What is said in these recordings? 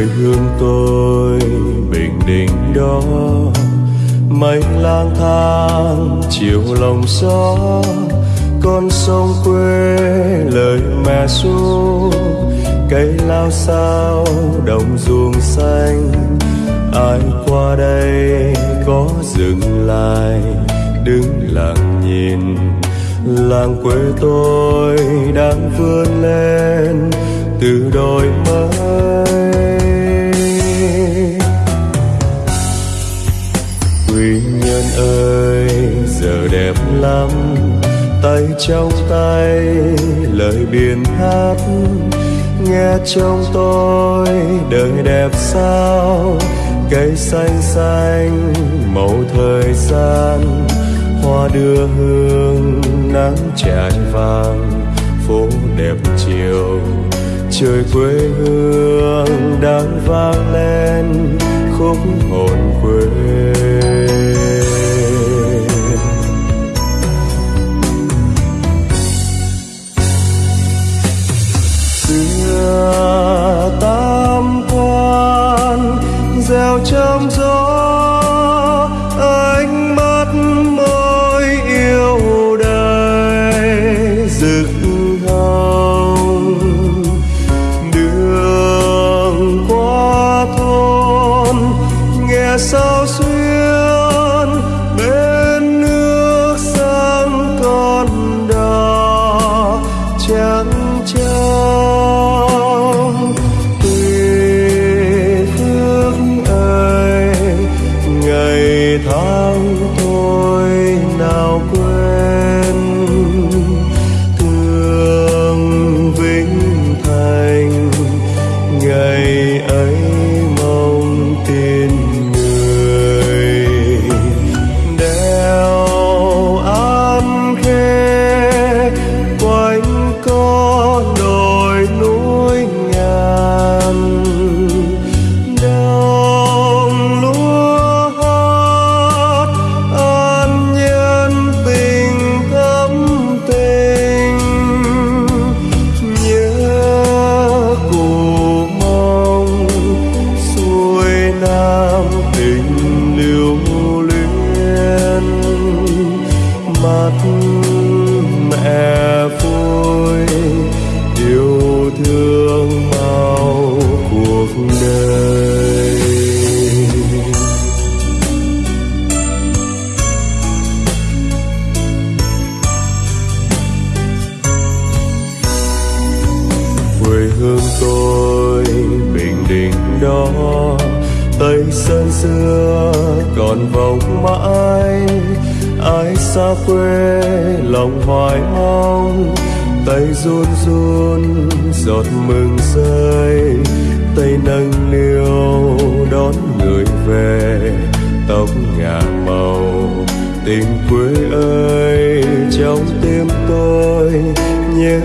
quê hương tôi bình định đó. Mây lang thang, chiều lòng gió, con sông quê lời mẹ ru. Cây lao sao, đồng ruộng xanh, ai qua đây có dừng lại? Đứng lặng nhìn, làng quê tôi đang vươn lên. Từ đôi mắt ơi, giờ đẹp lắm. Tay trong tay, lời biển hát. Nghe trong tôi, đời đẹp sao? Cây xanh xanh, màu thời gian. Hoa đưa hương, nắng trải vàng. Phố đẹp chiều, trời quê hương đang vang lên. Khúc hồn quê gieo trong gió, ánh mắt môi yêu đời rực hồng đường qua thôn, nghe sao xuyên, bên nước sang con đò trắng mắt mẹ vui yêu thương bao cuộc đời. Quê hương tôi bình định đó, tây sơn xưa còn vòng mãi ai xa quê, lòng hoài mong tay run run, giọt mừng rơi. Tay nâng niu, đón người về, tóc ngả màu. Tình quê ơi, trong tim tôi nhớ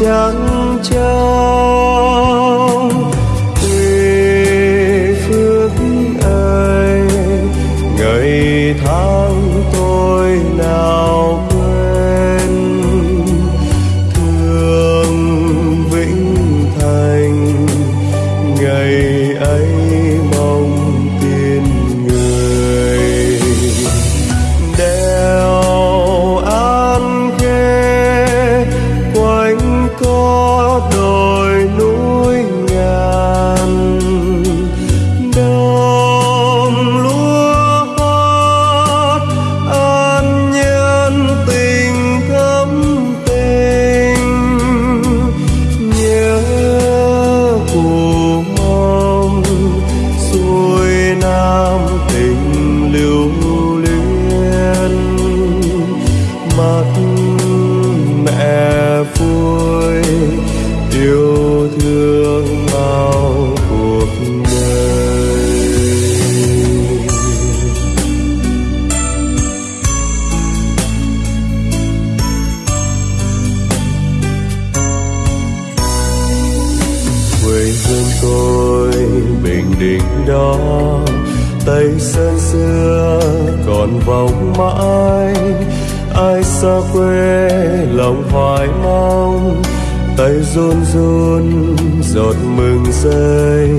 trắng trắng lưng tôi. Bình định đó, tây sơn xưa còn vòng mãi. Ai xa quê lòng hoài mong. Tay run run, giọt mừng rơi.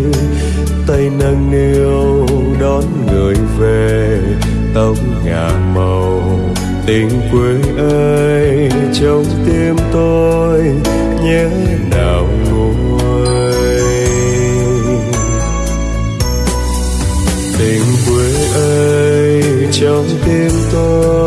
Tay nâng niu, đón người về. Tóc ngả màu, tình quê ơi, trong tim tôi nhớ nào nguôi tình quê ơi trong tim tôi